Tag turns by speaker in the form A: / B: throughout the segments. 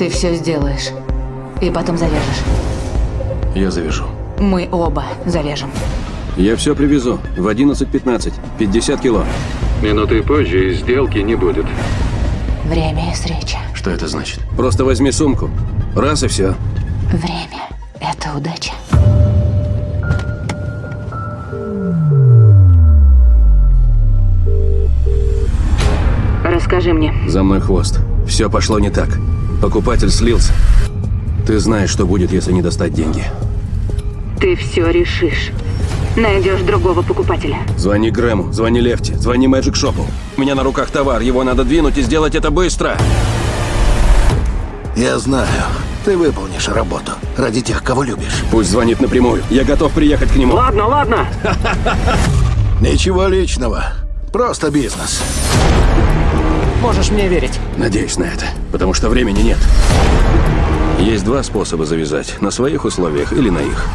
A: Ты все сделаешь. И потом завяжешь.
B: Я завяжу.
A: Мы оба завяжем.
B: Я все привезу. В 11.15. 50 кило.
C: Минутой позже и сделки не будет.
A: Время и встреча.
B: Что это значит? Просто возьми сумку. Раз и все.
A: Время – это удача. Расскажи мне.
B: За мной хвост. Все пошло не так. Покупатель слился. Ты знаешь, что будет, если не достать деньги.
A: Ты все решишь. Найдешь другого покупателя.
B: Звони Грэму, звони Лефти, звони Мэджик Шопу. У меня на руках товар, его надо двинуть и сделать это быстро.
D: Я знаю, ты выполнишь работу ради тех, кого любишь.
B: Пусть звонит напрямую. Я готов приехать к нему.
C: Ладно, ладно.
D: Ничего личного, просто бизнес.
E: Можешь мне верить.
B: Надеюсь на это, потому что времени нет. Есть два способа завязать. На своих условиях или на их.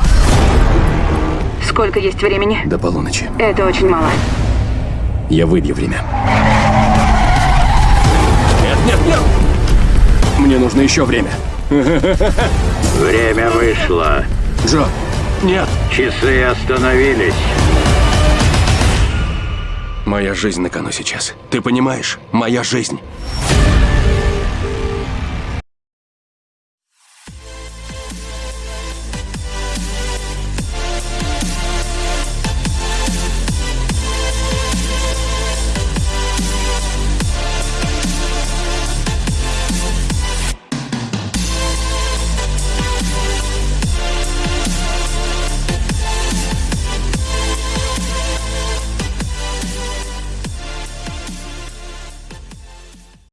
A: Сколько есть времени?
B: До полуночи.
A: Это очень мало.
B: Я выбью время. Нет, нет, нет! Мне нужно еще время.
C: Время вышло.
B: Джо, нет!
C: Часы остановились.
B: Моя жизнь на кону сейчас. Ты понимаешь? Моя жизнь.